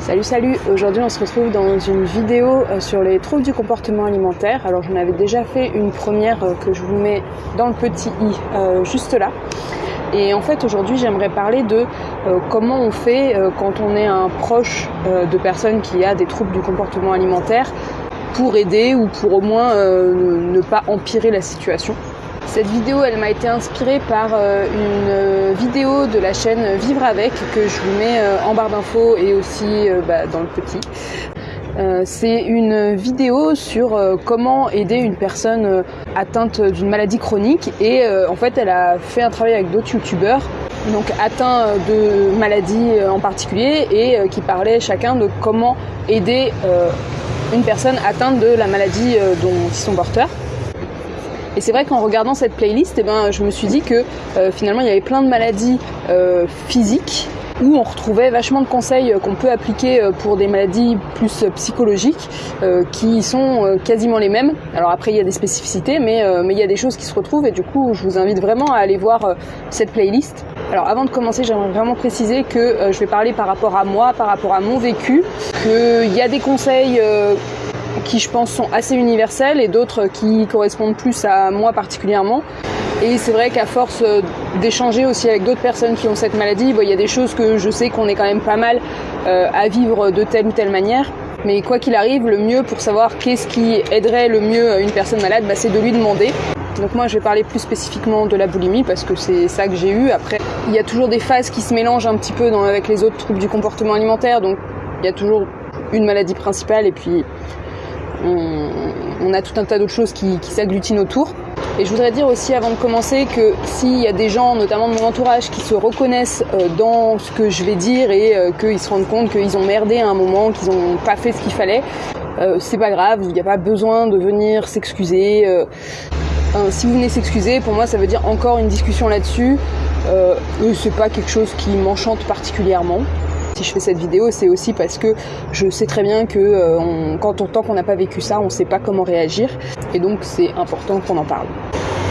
Salut salut, aujourd'hui on se retrouve dans une vidéo euh, sur les troubles du comportement alimentaire. Alors j'en avais déjà fait une première euh, que je vous mets dans le petit i euh, juste là. Et en fait aujourd'hui j'aimerais parler de comment on fait quand on est un proche de personne qui a des troubles du comportement alimentaire pour aider ou pour au moins ne pas empirer la situation. Cette vidéo, elle m'a été inspirée par euh, une euh, vidéo de la chaîne Vivre avec que je vous mets euh, en barre d'infos et aussi bah, dans le petit. c'est une vidéo sur comment aider une personne atteinte d'une maladie chronique et en fait elle a fait un travail avec d'autres youtubeurs donc atteints de maladies en particulier et qui parlaient chacun de comment aider une personne atteinte de la maladie dont ils sont porteurs. Et c'est vrai qu'en regardant cette playlist, eh ben, je me suis dit que euh, finalement il y avait plein de maladies euh, physiques où on retrouvait vachement de conseils qu'on peut appliquer euh, pour des maladies plus psychologiques qui sont quasiment les mêmes. Alors après il y a des spécificités mais, mais il y a des choses qui se retrouvent et du coup je vous invite vraiment à aller voir cette playlist. Alors avant de commencer j'aimerais vraiment préciser que je vais parler par rapport à moi, par rapport à mon vécu, qu'il y a des conseils qui je pense sont assez universels et d'autres qui correspondent plus à moi particulièrement. Et c'est vrai qu'à force euh, d'échanger aussi avec d'autres personnes qui ont cette maladie, il y a des choses que je sais qu'on est quand même pas mal euh, à vivre de telle ou telle manière. Mais quoi qu'il arrive, le mieux pour savoir qu'est-ce qui aiderait le mieux une personne malade, bah, c'est de lui demander. Donc moi je vais parler plus spécifiquement de la boulimie parce que c'est ça que j'ai eu. Après, il y a toujours des phases qui se mélangent un petit peu avec les autres troubles du comportement alimentaire. Donc il y a toujours une maladie principale et puis on, a tout un tas d'autres choses qui, s'agglutinent autour. Et je voudrais dire aussi avant de commencer que s'il y a des gens, notamment de mon entourage, qui se reconnaissent euh, dans ce que je vais dire et euh, qu'ils se rendent compte qu'ils ont merdé à un moment, qu'ils n'ont pas fait ce qu'il fallait, euh, c'est pas grave, il n'y a pas besoin de venir s'excuser. si vous venez s'excuser, pour moi ça veut dire encore une discussion là-dessus. c'est pas quelque chose qui m'enchante particulièrement si je fais cette vidéo, c'est aussi parce que je sais très bien que euh, quand on, tant qu'on n'a pas vécu ça, on ne sait pas comment réagir. Et donc c'est important qu'on en parle.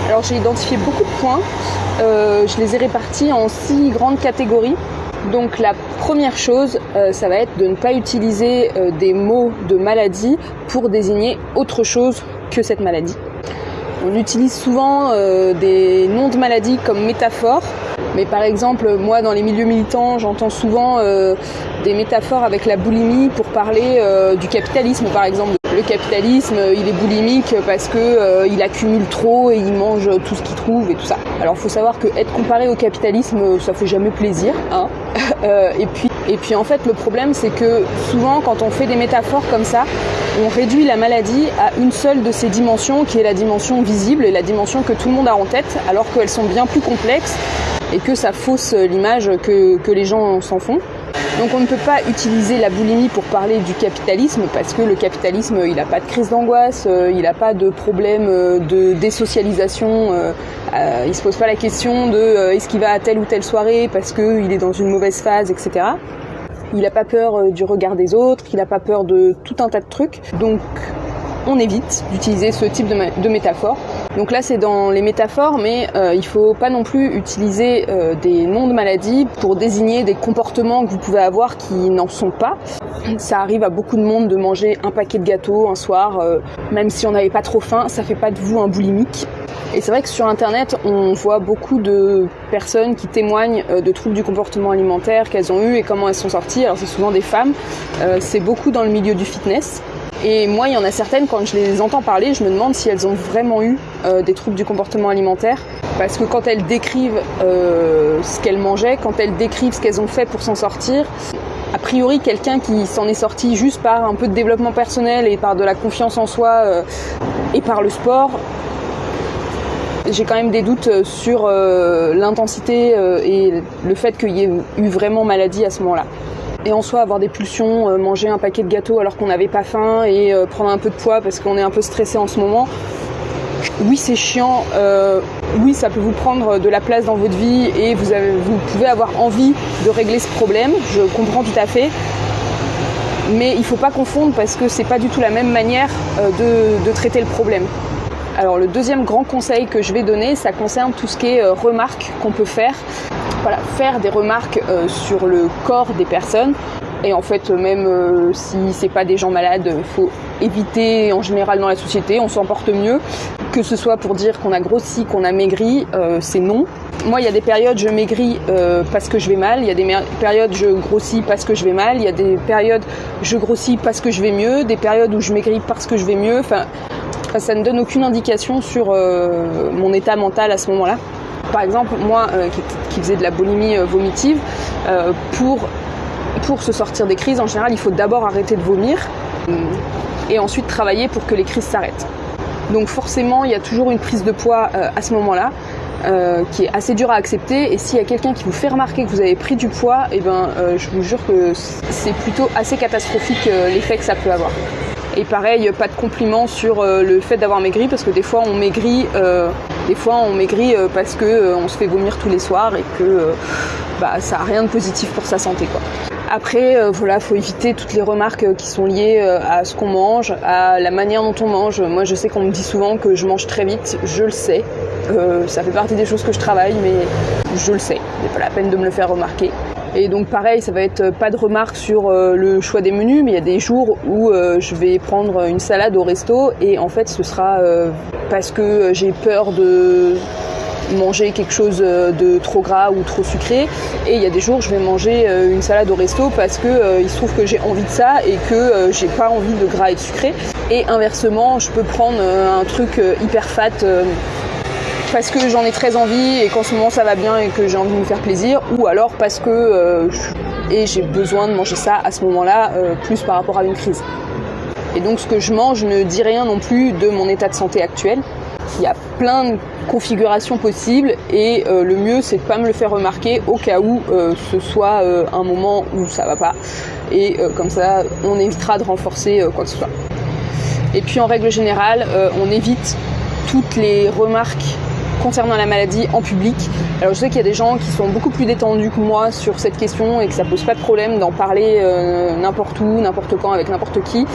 Alors j'ai identifié beaucoup de points. Euh, je les ai répartis en six grandes catégories. Donc la première chose, euh, ça va être de ne pas utiliser des mots de maladie pour désigner autre chose que cette maladie. On utilise souvent des noms de maladie comme métaphore mais par exemple, moi, dans les milieux militants, j'entends souvent euh, des métaphores avec la boulimie pour parler euh, du capitalisme, par exemple. Le capitalisme, il est boulimique parce que euh, il accumule trop et il mange tout ce qu'il trouve et tout ça. Alors, faut savoir que être comparé au capitalisme, ça fait jamais plaisir. Hein et puis, et puis, en fait, le problème, c'est que souvent, quand on fait des métaphores comme ça, on réduit la maladie à une seule de ses dimensions, qui est la dimension visible et la dimension que tout le monde a en tête, alors qu'elles sont bien plus complexes et que ça fausse l'image que, les gens s'en font. Donc on ne peut pas utiliser la boulimie pour parler du capitalisme parce que le capitalisme il n'a pas de crise d'angoisse, euh, il n'a pas de problème euh, de désocialisation, euh, il se pose pas la question de est-ce qu'il va à telle ou telle soirée parce qu'il est dans une mauvaise phase, etc. Il n'a pas peur du regard des autres, il n'a pas peur de tout un tas de trucs. Donc on évite d'utiliser ce type de métaphore. Donc là c'est dans les métaphores, mais euh, il faut pas non plus utiliser euh, des noms de maladies pour désigner des comportements que vous pouvez avoir qui n'en sont pas. Ça arrive à beaucoup de monde de manger un paquet de gâteaux un soir, euh, même si on n'avait pas trop faim, ça fait pas de vous un boulimique. Et c'est vrai que sur internet, on voit beaucoup de personnes qui témoignent de troubles du comportement alimentaire qu'elles ont eu et comment elles sont sorties. Alors c'est souvent des femmes, c'est beaucoup dans le milieu du fitness. Et moi, il y en a certaines, quand je les entends parler, je me demande si elles ont vraiment eu euh, des troubles du comportement alimentaire. Parce que quand elles décrivent euh, ce qu'elles mangeaient, quand elles décrivent ce qu'elles ont fait pour s'en sortir, a priori, quelqu'un qui s'en est sorti juste par un peu de développement personnel et par de la confiance en soi euh, et par le sport, j'ai quand même des doutes sur l'intensité et le fait qu'il y ait eu vraiment maladie à ce moment-là et en soi avoir des pulsions, euh, manger un paquet de gâteaux alors qu'on n'avait pas faim et euh, prendre un peu de poids parce qu'on est un peu stressé en ce moment. Oui, c'est chiant. Euh, oui, ça peut vous prendre de la place dans votre vie et vous, pouvez avoir envie de régler ce problème. Je comprends tout à fait. Mais il ne faut pas confondre parce que c'est pas du tout la même manière de traiter le problème. Alors le deuxième grand conseil que je vais donner, ça concerne tout ce qui est remarques qu'on peut faire voilà, faire des remarques euh, sur le corps des personnes. Et en fait, même euh, si c'est pas des gens malades, faut éviter en général dans la société, on s'en porte mieux. Que ce soit pour dire qu'on a grossi, qu'on a maigri, euh, c'est non. Moi, il y a des périodes je maigris euh, parce que je vais mal, il y a des périodes je grossis parce que je vais mal, il y a des périodes je grossis parce que je vais mieux, des périodes où je maigris parce que je vais mieux. Enfin, ça ne donne aucune indication sur mon état mental à ce moment-là. Par exemple, moi qui, qui, faisais de la boulimie vomitive, pour se sortir des crises, en général, il faut d'abord arrêter de vomir euh, et ensuite travailler pour que les crises s'arrêtent. Donc forcément, il y a toujours une prise de poids euh, à ce moment-là. Euh, qui est assez dur à accepter et s'il y a quelqu'un qui vous fait remarquer que vous avez pris du poids, eh ben, je vous jure que c'est plutôt assez catastrophique l'effet que ça peut avoir. Et pareil, pas de compliments sur le fait d'avoir maigri parce que des fois on maigrit, des fois on maigrit parce que on se fait vomir tous les soirs et que bah, ça a rien de positif pour sa santé quoi. Après, euh, voilà, faut éviter toutes les remarques euh, qui sont liées euh, à ce qu'on mange, à la manière dont on mange. Moi, je sais qu'on me dit souvent que je mange très vite, je le sais. ça fait partie des choses que je travaille, mais je le sais. n'est pas la peine de me le faire remarquer. Et donc pareil, ça va être pas de remarques sur le choix des menus, mais il y a des jours où je vais prendre une salade au resto et en fait ce sera parce que j'ai peur de manger quelque chose euh, de trop gras ou trop sucré. Et il y a des jours, je vais manger euh, une salade au resto parce que euh, il se trouve que j'ai envie de ça et que j'ai pas envie de gras et de sucré. Et inversement, je peux prendre un truc hyper fat parce que j'en ai très envie et qu'en ce moment ça va bien et que j'ai envie de me faire plaisir, ou alors parce que et j'ai besoin de manger ça à ce moment-là, plus par rapport à une crise. Et donc ce que je mange ne dit rien non plus de mon état de santé actuel. Il y a plein de configurations possibles et euh, le mieux c'est de pas me le faire remarquer au cas où euh, ce soit euh, un moment où ça va pas et comme ça on évitera de renforcer quoi que ce soit. Et puis en règle générale on évite toutes les remarques concernant la maladie en public. Alors je sais qu'il y a des gens qui sont beaucoup plus détendus que moi sur cette question et que ça pose pas de problème d'en parler n'importe où, n'importe quand, avec n'importe qui.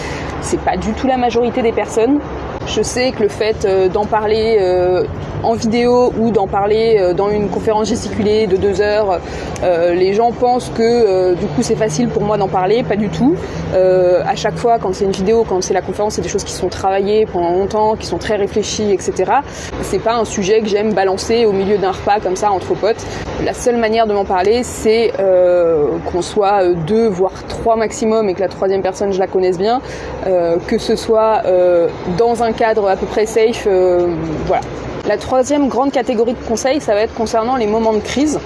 C'est pas du tout la majorité des personnes. Je sais que le fait euh, d'en parler euh, en vidéo ou d'en parler euh, dans une conférence gesticulée de deux heures, les gens pensent que du coup c'est facile pour moi d'en parler, pas du tout. à chaque fois, quand c'est une vidéo, quand c'est la conférence, c'est des choses qui sont travaillées pendant longtemps, qui sont très réfléchies, etc. C'est pas un sujet que j'aime balancer au milieu d'un repas comme ça entre potes. La seule manière de m'en parler, c'est qu'on soit deux, voire trois maximum, et que la troisième personne je la connaisse bien, que ce soit dans un cadre à peu près safe. Euh, voilà. La troisième grande catégorie de conseils, ça va être concernant les moments de crise.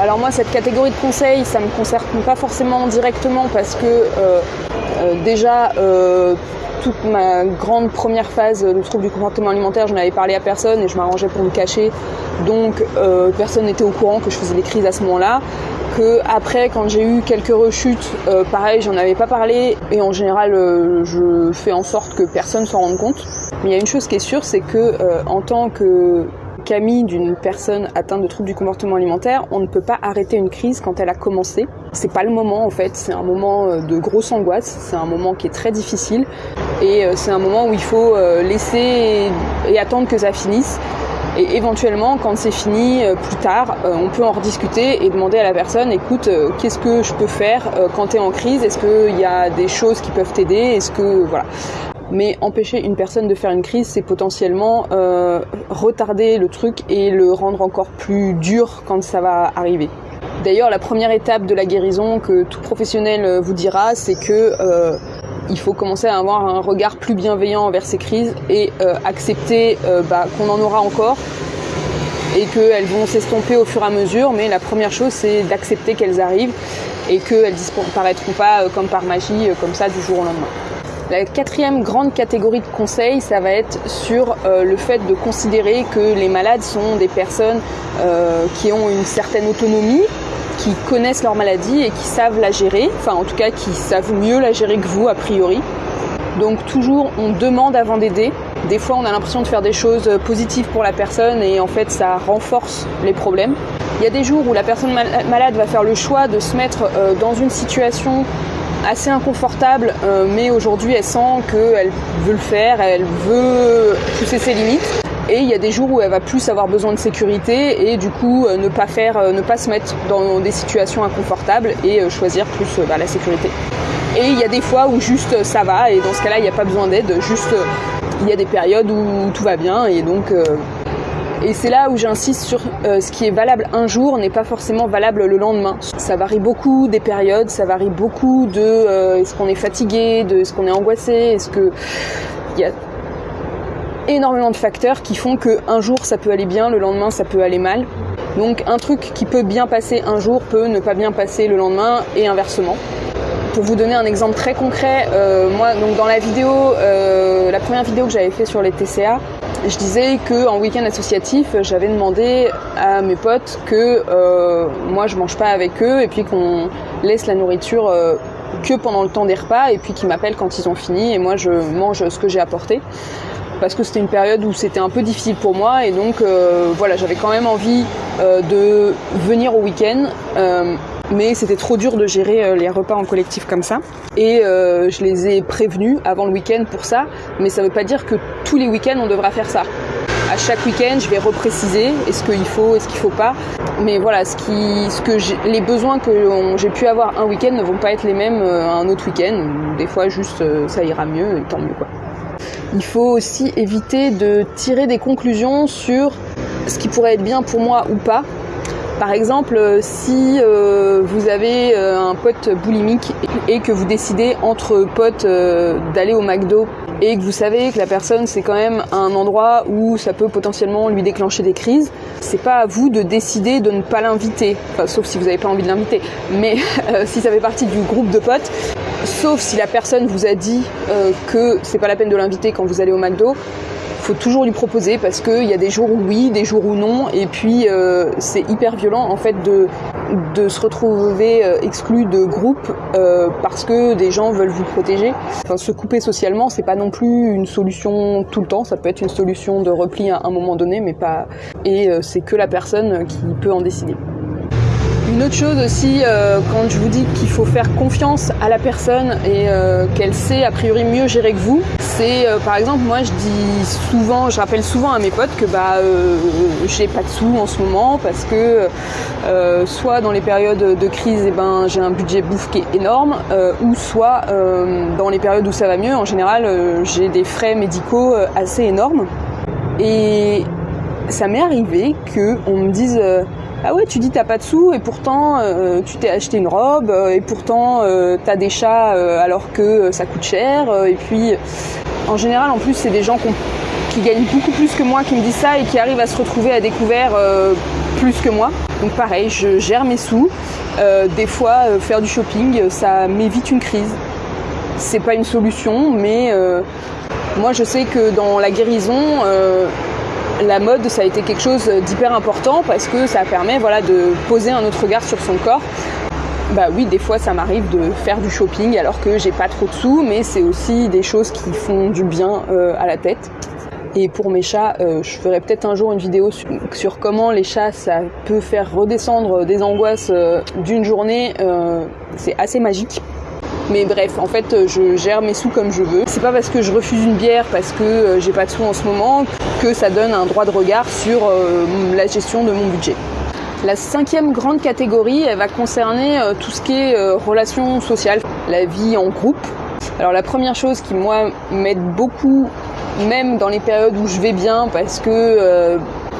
Alors moi, cette catégorie de conseils, ça ne me concerne pas forcément directement parce que euh, euh, déjà, toute ma grande première phase de trouble du comportement alimentaire, je n'avais parlé à personne et je m'arrangeais pour me cacher. Donc personne n'était au courant que je faisais des crises à ce moment-là que après quand j'ai eu quelques rechutes, euh, pareil, j'en avais pas parlé et en général euh, je fais en sorte que personne s'en rende compte. Mais il y a une chose qui est sûre, c'est que euh, en tant que Camille d'une personne atteinte de troubles du comportement alimentaire, on ne peut pas arrêter une crise quand elle a commencé. C'est pas le moment en fait, c'est un moment de grosse angoisse, c'est un moment qui est très difficile et c'est un moment où il faut laisser et attendre que ça finisse et éventuellement, quand c'est fini, euh, plus tard, euh, on peut en rediscuter et demander à la personne, écoute, euh, qu'est-ce que je peux faire quand tu es en crise? Est-ce qu'il y a des choses qui peuvent t'aider? Est-ce que voilà. Mais empêcher une personne de faire une crise, c'est potentiellement retarder le truc et le rendre encore plus dur quand ça va arriver. D'ailleurs, la première étape de la guérison que tout professionnel vous dira, c'est que il faut commencer à avoir un regard plus bienveillant envers ces crises et euh, accepter euh, bah, qu'on en aura encore et qu'elles vont s'estomper au fur et à mesure. Mais la première chose, c'est d'accepter qu'elles arrivent et qu'elles disparaîtront pas euh, comme par magie, comme ça, du jour au lendemain. La quatrième grande catégorie de conseils, ça va être sur le fait de considérer que les malades sont des personnes qui ont une certaine autonomie, qui connaissent leur maladie et qui savent la gérer, enfin en tout cas qui savent mieux la gérer que vous a priori. Donc toujours on demande avant d'aider. Des fois on a l'impression de faire des choses positives pour la personne et en fait ça renforce les problèmes. Il y a des jours où la personne malade va faire le choix de se mettre euh, dans une situation assez inconfortable, euh, mais aujourd'hui elle sent qu'elle veut le faire, elle veut pousser ses limites. Et il y a des jours où elle va plus avoir besoin de sécurité et du coup ne pas faire, ne pas se mettre dans des situations inconfortables et choisir plus bah, la sécurité. Et il y a des fois où juste ça va et dans ce cas-là il n'y a pas besoin d'aide, juste il y a des périodes où tout va bien et donc et c'est là où j'insiste sur euh, ce qui est valable un jour n'est pas forcément valable le lendemain. Ça varie beaucoup des périodes, ça varie beaucoup de euh, est-ce qu'on est fatigué, de est-ce qu'on est angoissé, est-ce que il y a énormément de facteurs qui font que un jour ça peut aller bien, le lendemain ça peut aller mal. Donc un truc qui peut bien passer un jour peut ne pas bien passer le lendemain et inversement. Pour vous donner un exemple très concret, euh, moi donc dans la vidéo, la première vidéo que j'avais fait sur les TCA, je disais que en week-end associatif, j'avais demandé à mes potes que euh, moi je mange pas avec eux et puis qu'on laisse la nourriture euh, que pendant le temps des repas et puis qu'ils m'appellent quand ils ont fini et moi je mange ce que j'ai apporté parce que c'était une période où c'était un peu difficile pour moi et donc euh, voilà j'avais quand même envie de venir au week-end mais c'était trop dur de gérer euh, les repas en collectif comme ça. Et euh, je les ai prévenus avant le week-end pour ça, mais ça ne veut pas dire que tous les week-ends on devra faire ça. À chaque week-end, je vais repréciser est-ce qu'il faut, est-ce qu'il faut pas. Mais voilà, ce qui, ce que les besoins que j'ai pu avoir un week-end ne vont pas être les mêmes euh, un autre week-end. Des fois, juste ça ira mieux, et tant mieux quoi. Il faut aussi éviter de tirer des conclusions sur ce qui pourrait être bien pour moi ou pas. Par exemple, euh, si euh, vous avez euh, un pote boulimique et que vous décidez entre potes d'aller au McDo et que vous savez que la personne c'est quand même un endroit où ça peut potentiellement lui déclencher des crises, c'est pas à vous de décider de ne pas l'inviter, sauf si vous n'avez pas envie de l'inviter, mais si ça fait partie du groupe de potes, sauf si la personne vous a dit que c'est pas la peine de l'inviter quand vous allez au McDo, faut toujours lui proposer parce qu'il y a des jours où oui, des jours où non, et puis euh, c'est hyper violent en fait de, de se retrouver euh, exclu de groupe euh, parce que des gens veulent vous protéger. Enfin, se couper socialement, c'est pas non plus une solution tout le temps, ça peut être une solution de repli à un moment donné, mais pas. Et c'est que la personne qui peut en décider. Une autre chose aussi, euh, quand je vous dis qu'il faut faire confiance à la personne et euh, qu'elle sait a priori mieux gérer que vous, c'est euh, par exemple moi je dis souvent, je rappelle souvent à mes potes que bah j'ai pas de sous en ce moment parce que soit dans les périodes de crise eh ben j'ai un budget bouffe qui est énorme ou soit dans les périodes où ça va mieux en général j'ai des frais médicaux assez énormes. Et ça m'est arrivé que on me dise ah ouais, tu dis t'as pas de sous et pourtant euh, tu t'es acheté une robe euh, et pourtant euh, t'as des chats alors que ça coûte cher. et puis en général, en plus, c'est des gens qui gagnent beaucoup plus que moi qui me disent ça et qui arrivent à se retrouver à découvert plus que moi. Donc pareil, je gère mes sous. des fois, faire du shopping, ça m'évite une crise. C'est pas une solution, mais moi je sais que dans la guérison, la mode, ça a été quelque chose d'hyper important parce que ça permet voilà, de poser un autre regard sur son corps. Bah oui, des fois ça m'arrive de faire du shopping alors que j'ai pas trop de sous, mais c'est aussi des choses qui font du bien euh, à la tête. Et pour mes chats, euh, je ferai peut-être un jour une vidéo sur, comment les chats, ça peut faire redescendre des angoisses euh, d'une journée. c'est assez magique. Mais bref, en fait, je gère mes sous comme je veux. C'est pas parce que je refuse une bière parce que euh, j'ai pas de sous en ce moment que ça donne un droit de regard sur euh, la gestion de mon budget. La cinquième grande catégorie, elle va concerner euh, tout ce qui est relations sociales, la vie en groupe. Alors la première chose qui moi m'aide beaucoup, même dans les périodes où je vais bien, parce que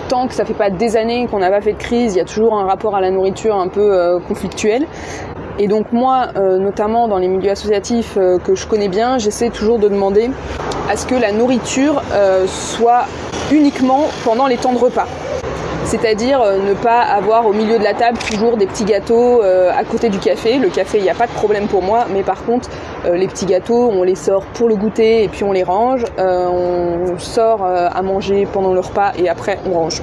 tant que ça fait pas des années qu'on n'a pas fait de crise, il y a toujours un rapport à la nourriture un peu conflictuel. Et donc moi, euh, notamment dans les milieux associatifs euh, que je connais bien, j'essaie toujours de demander à ce que la nourriture euh, soit uniquement pendant les temps de repas. C'est-à-dire ne pas avoir au milieu de la table toujours des petits gâteaux à côté du café. Le café, il n'y a pas de problème pour moi, mais par contre, les petits gâteaux, on les sort pour le goûter et puis on les range. on sort à manger pendant le repas et après on range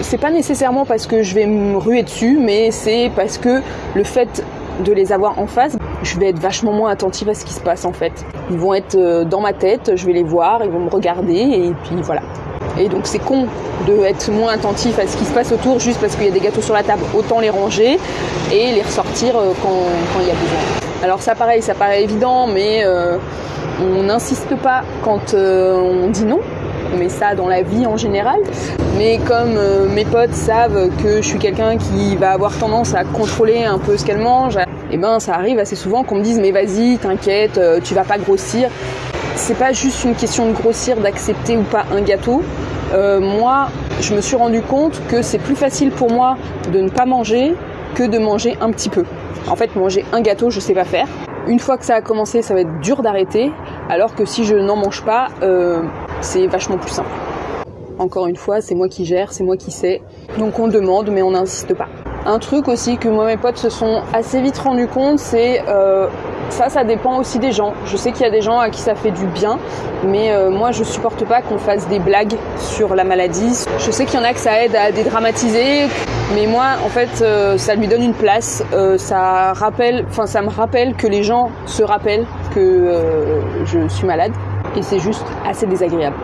c'est pas nécessairement parce que je vais me ruer dessus, mais c'est parce que le fait de les avoir en face, je vais être vachement moins attentive à ce qui se passe en fait. Ils vont être euh, dans ma tête, je vais les voir, ils vont me regarder et puis voilà. Et donc c'est con de être moins attentif à ce qui se passe autour juste parce qu'il y a des gâteaux sur la table. Autant les ranger et les ressortir euh, quand, il y a besoin. Alors ça pareil, ça paraît évident, mais euh, on n'insiste pas quand on dit non. Mais ça dans la vie en général. Mais comme euh, mes potes savent que je suis quelqu'un qui va avoir tendance à contrôler un peu ce qu'elle mange, et eh ben ça arrive assez souvent qu'on me dise mais vas-y, t'inquiète, euh, tu vas pas grossir. C'est pas juste une question de grossir, d'accepter ou pas un gâteau. Euh, moi, je me suis rendu compte que c'est plus facile pour moi de ne pas manger que de manger un petit peu. En fait, manger un gâteau, je sais pas faire. Une fois que ça a commencé, ça va être dur d'arrêter, alors que si je n'en mange pas, c'est vachement plus simple. Encore une fois, c'est moi qui gère, c'est moi qui sais. Donc on demande, mais on n'insiste pas. Un truc aussi que moi mes potes se sont assez vite rendus compte, c'est euh, ça, ça dépend aussi des gens. Je sais qu'il y a des gens à qui ça fait du bien, mais euh, moi je supporte pas qu'on fasse des blagues sur la maladie. Je sais qu'il y en a que ça aide à dédramatiser, mais moi en fait euh, ça lui donne une place. Ça me rappelle que les gens se rappellent que je suis malade, et c'est juste assez désagréable.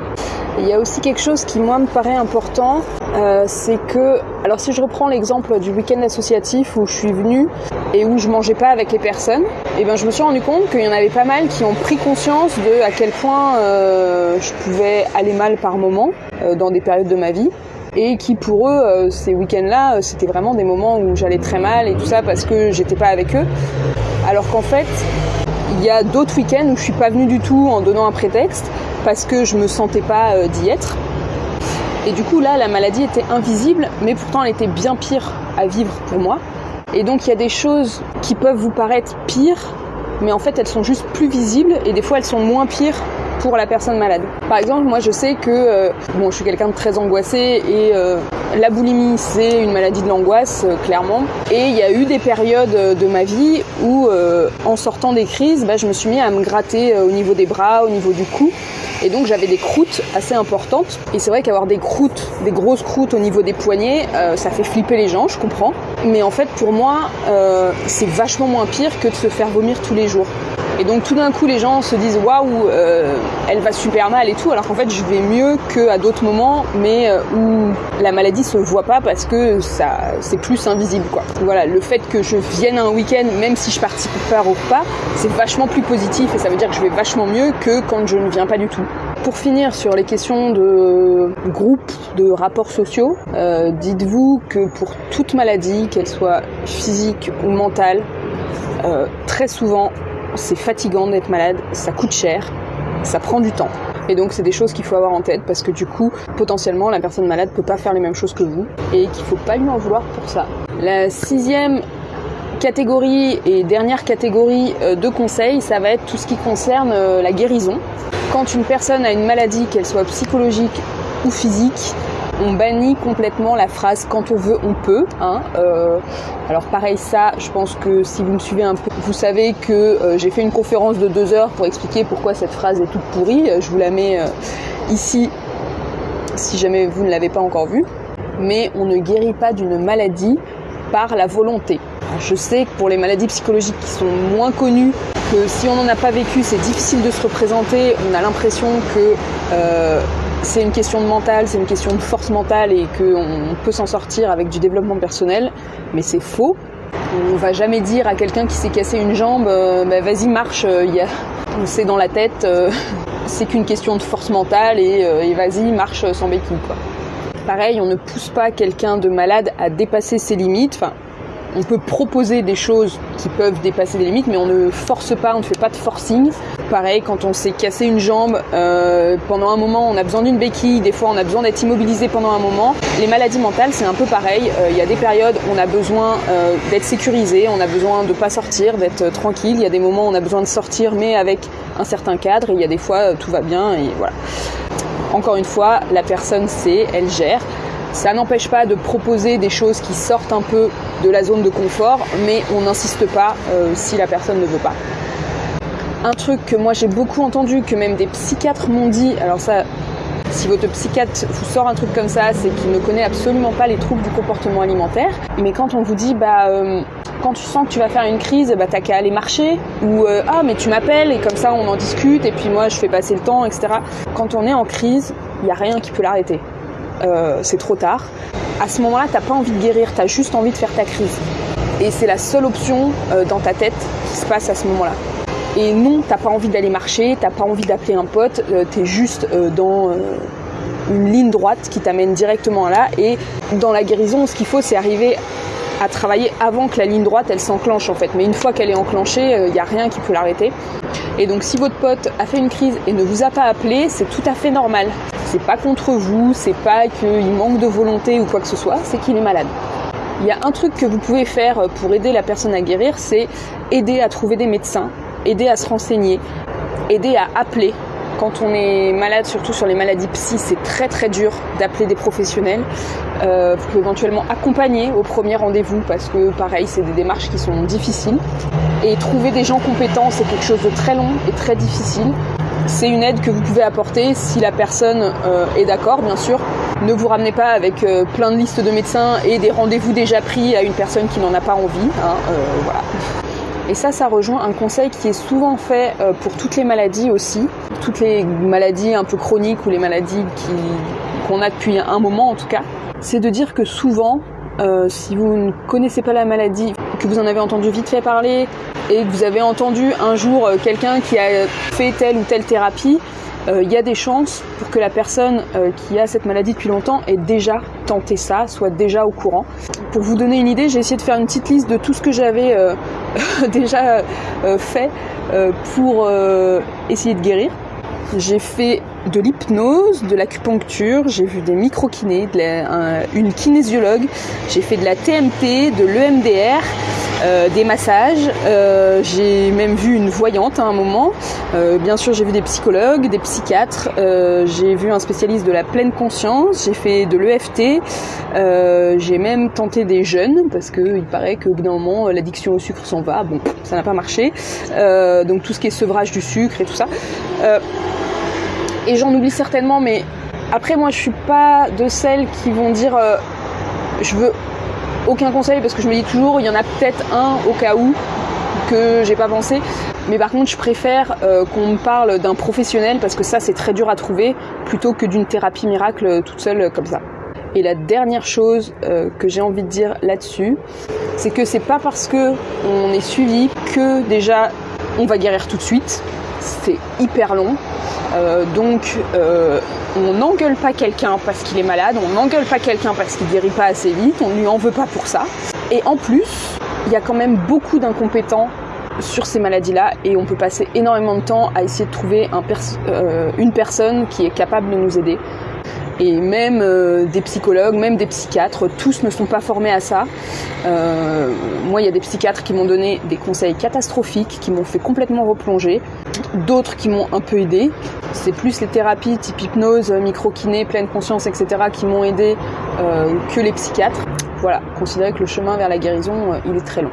Il y a aussi quelque chose qui moi me paraît important, euh, c'est que, alors si je reprends l'exemple du week-end associatif où je suis venue et où je mangeais pas avec les personnes, et eh ben je me suis rendu compte qu'il y en avait pas mal qui ont pris conscience de à quel point euh, je pouvais aller mal par moment euh, dans des périodes de ma vie et qui pour eux ces week-ends-là c'était vraiment des moments où j'allais très mal et tout ça parce que j'étais pas avec eux, alors qu'en fait il y a d'autres week-ends où je suis pas venue du tout en donnant un prétexte parce que je me sentais pas euh, d'y être. Et du coup là, la maladie était invisible, mais pourtant elle était bien pire à vivre pour moi. Et donc il y a des choses qui peuvent vous paraître pires, mais en fait elles sont juste plus visibles et des fois elles sont moins pires pour la personne malade. Par exemple, moi je sais que euh, je suis quelqu'un de très angoissé et euh, la boulimie c'est une maladie de l'angoisse euh, clairement. Et il y a eu des périodes de ma vie où en sortant des crises, bah, je me suis mis à me gratter au niveau des bras, au niveau du cou. Et donc j'avais des croûtes assez importantes. Et c'est vrai qu'avoir des croûtes, des grosses croûtes au niveau des poignets, ça fait flipper les gens, je comprends. Mais en fait pour moi, c'est vachement moins pire que de se faire vomir tous les jours. Et donc tout d'un coup, les gens se disent waouh, euh, elle va super mal et tout, alors qu'en fait, je vais mieux qu'à d'autres moments, mais euh, où la maladie se voit pas parce que ça, c'est plus invisible, quoi. Voilà, le fait que je vienne un week-end, même si je participe pas au repas, c'est vachement plus positif et ça veut dire que je vais vachement mieux que quand je ne viens pas du tout. Pour finir sur les questions de groupe, de rapports sociaux, euh, dites-vous que pour toute maladie, qu'elle soit physique ou mentale, très souvent c'est fatigant d'être malade, ça coûte cher, ça prend du temps. Et donc c'est des choses qu'il faut avoir en tête parce que du coup, potentiellement, la personne malade peut pas faire les mêmes choses que vous et qu'il faut pas lui en vouloir pour ça. La sixième catégorie et dernière catégorie euh, de conseils, ça va être tout ce qui concerne euh, la guérison. Quand une personne a une maladie, qu'elle soit psychologique ou physique, on bannit complètement la phrase quand on veut, on peut. Hein. Euh, alors pareil, ça, je pense que si vous me suivez un peu, vous savez que euh, j'ai fait une conférence de deux heures pour expliquer pourquoi cette phrase est toute pourrie. Euh, je vous la mets ici si jamais vous ne l'avez pas encore vue. Mais on ne guérit pas d'une maladie par la volonté. je sais que pour les maladies psychologiques qui sont moins connues, que si on n'en a pas vécu, c'est difficile de se représenter. On a l'impression que c'est une question de mental, c'est une question de force mentale et qu'on peut s'en sortir avec du développement personnel, mais c'est faux. On va jamais dire à quelqu'un qui s'est cassé une jambe, euh, bah, vas-y marche, euh, c'est dans la tête, euh, c'est qu'une question de force mentale et, vas-y marche sans béquille quoi. Pareil, on ne pousse pas quelqu'un de malade à dépasser ses limites. On peut proposer des choses qui peuvent dépasser des limites, mais on ne force pas, on ne fait pas de forcing. Pareil, quand on s'est cassé une jambe, euh, pendant un moment, on a besoin d'une béquille, des fois on a besoin d'être immobilisé pendant un moment. Les maladies mentales, c'est un peu pareil. Euh, il y a des périodes où on a besoin euh, d'être sécurisé, on a besoin de pas sortir, d'être tranquille. Il y a des moments où on a besoin de sortir, mais avec un certain cadre. Et il y a des fois, tout va bien et voilà. Encore une fois, la personne sait, elle gère. Ça n'empêche pas de proposer des choses qui sortent un peu de la zone de confort, mais on n'insiste pas euh, si la personne ne veut pas. Un truc que moi j'ai beaucoup entendu, que même des psychiatres m'ont dit, alors ça, si votre psychiatre vous sort un truc comme ça, c'est qu'il ne connaît absolument pas les troubles du comportement alimentaire. Mais quand on vous dit, bah, euh, quand tu sens que tu vas faire une crise, bah, t'as qu'à aller marcher, ou euh, ah, mais tu m'appelles et comme ça on en discute, et puis moi je fais passer le temps, etc. Quand on est en crise, il n'y a rien qui peut l'arrêter. Euh, c'est trop tard. À ce moment-là, t'as pas envie de guérir, t'as juste envie de faire ta crise. Et c'est la seule option euh, dans ta tête qui se passe à ce moment-là. Et non, t'as pas envie d'aller marcher, t'as pas envie d'appeler un pote, euh, t'es juste dans une ligne droite qui t'amène directement là. Et dans la guérison, ce qu'il faut, c'est arriver à travailler avant que la ligne droite elle s'enclenche en fait. Mais une fois qu'elle est enclenchée, il n'y a rien qui peut l'arrêter. Et donc si votre pote a fait une crise et ne vous a pas appelé, c'est tout à fait normal. C'est pas contre vous, c'est pas qu'il manque de volonté ou quoi que ce soit, c'est qu'il est malade. Il y a un truc que vous pouvez faire pour aider la personne à guérir, c'est aider à trouver des médecins, aider à se renseigner, aider à appeler. Quand on est malade, surtout sur les maladies psy, c'est très très dur d'appeler des professionnels. Euh, vous pouvez éventuellement accompagner au premier rendez-vous parce que pareil, c'est des démarches qui sont difficiles. Et trouver des gens compétents, c'est quelque chose de très long et très difficile. C'est une aide que vous pouvez apporter si la personne euh, est d'accord, bien sûr. Ne vous ramenez pas avec euh, plein de listes de médecins et des rendez-vous déjà pris à une personne qui n'en a pas envie. Hein, euh. Et ça, ça rejoint un conseil qui est souvent fait pour toutes les maladies aussi, toutes les maladies un peu chroniques ou les maladies qu'on a depuis un moment en tout cas. C'est de dire que souvent, euh, si vous ne connaissez pas la maladie, que vous en avez entendu vite fait parler et que vous avez entendu un jour euh, quelqu'un qui a fait telle ou telle thérapie, euh, il y a des chances pour que la personne qui a cette maladie depuis longtemps ait déjà tenté ça, soit déjà au courant. Pour vous donner une idée, j'ai essayé de faire une petite liste de tout ce que j'avais déjà fait pour essayer de guérir. J'ai fait de l'hypnose, de l'acupuncture, j'ai vu des micro-kinés, une kinésiologue, j'ai fait de la TMT, de l'EMDR, euh, des massages, euh, j'ai même vu une voyante à un moment, euh, bien sûr j'ai vu des psychologues, des psychiatres, j'ai vu un spécialiste de la pleine conscience, j'ai fait de l'EFT, j'ai même tenté des jeunes parce qu'il paraît qu'au bout d'un moment l'addiction au sucre s'en va, bon ça n'a pas marché, donc tout ce qui est sevrage du sucre et tout ça. et j'en oublie certainement, mais après moi je suis pas de celles qui vont dire je veux aucun conseil parce que je me dis toujours il y en a peut-être un au cas où que j'ai pas pensé. Mais par contre, je préfère euh, qu'on me parle d'un professionnel parce que ça, c'est très dur à trouver plutôt que d'une thérapie miracle toute seule comme ça. Et la dernière chose euh, que j'ai envie de dire là-dessus, c'est que c'est pas parce que on est suivi que déjà on va guérir tout de suite. C'est hyper long. Euh, donc euh, on n'engueule pas quelqu'un parce qu'il est malade, on n'engueule pas quelqu'un parce qu'il guérit pas assez vite, on ne lui en veut pas pour ça. Et en plus, il y a quand même beaucoup d'incompétents sur ces maladies-là et on peut passer énormément de temps à essayer de trouver euh, une personne qui est capable de nous aider et même euh, des psychologues, même des psychiatres, tous ne sont pas formés à ça. Euh, moi, il y a des psychiatres qui m'ont donné des conseils catastrophiques, qui m'ont fait complètement replonger, d'autres qui m'ont un peu aidé. C'est plus les thérapies type hypnose, micro-kiné, pleine conscience, etc. qui m'ont aidé euh, que les psychiatres. Voilà, considérez que le chemin vers la guérison, il est très long.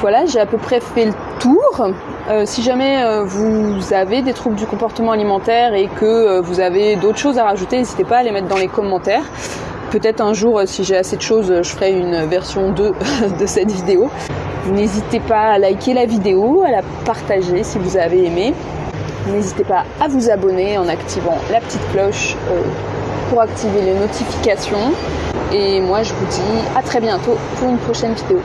Voilà, j'ai à peu près fait le tour. Euh, si jamais euh, vous avez des troubles du comportement alimentaire et que euh, vous avez d'autres choses à rajouter, n'hésitez pas à les mettre dans les commentaires. Peut-être un jour, si j'ai assez de choses, je ferai une version 2 de cette vidéo. N'hésitez pas à liker la vidéo, à la partager si vous avez aimé. N'hésitez pas à vous abonner en activant la petite cloche pour activer les notifications. Et moi, je vous dis à très bientôt pour une prochaine vidéo.